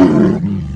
Boom!